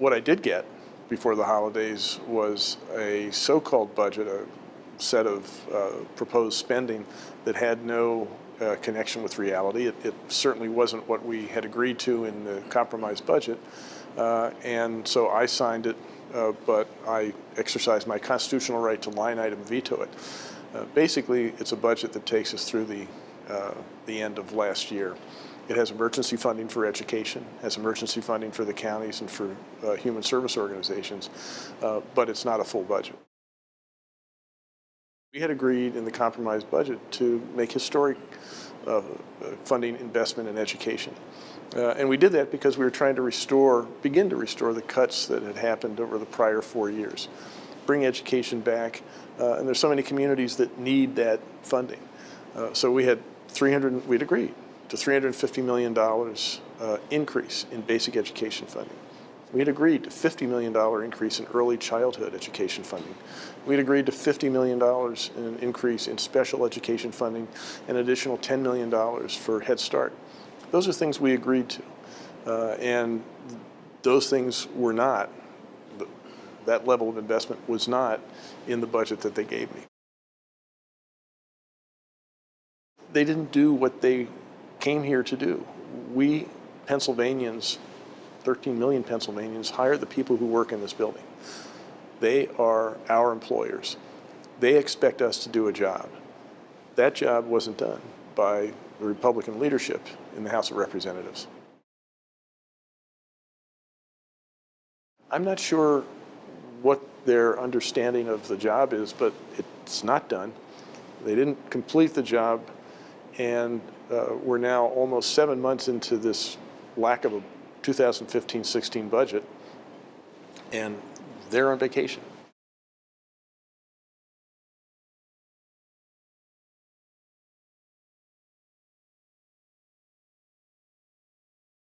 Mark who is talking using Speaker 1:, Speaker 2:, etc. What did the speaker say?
Speaker 1: What I did get before the holidays was a so-called budget, a set of uh, proposed spending that had no uh, connection with reality. It, it, certainly wasn't what we had agreed to in the compromise budget. Uh, and so I signed it, uh, but I exercised my constitutional right to line item veto it. Uh, basically, it's a budget that takes us through the, uh, the end of last year. It has emergency funding for education, has emergency funding for the counties and for uh, human service organizations, uh, but it's not a full budget. We had agreed in the compromise budget to make historic uh, funding investment in education. Uh, and we did that because we were trying to restore, begin to restore the cuts that had happened over the prior four years. Bring education back, uh, and there's so many communities that need that funding. Uh, so we had 300, we'd agreed to $350 million uh, increase in basic education funding. We had agreed to $50 million increase in early childhood education funding. We had agreed to $50 million in increase in special education funding, an additional $10 million for Head Start. Those are things we agreed to. Uh, and those things were not, that level of investment was not in the budget that they gave me. They didn't do what they came here to do. We Pennsylvanians, 13 million Pennsylvanians, hire the people who work in this building. They are our employers. They expect us to do a job. That job wasn't done by the Republican leadership in the House of Representatives. I'm not sure what their understanding of the job is, but it's not done. They didn't complete the job and uh, we're now almost seven months into this lack of a 2015-16 budget, and they're on vacation.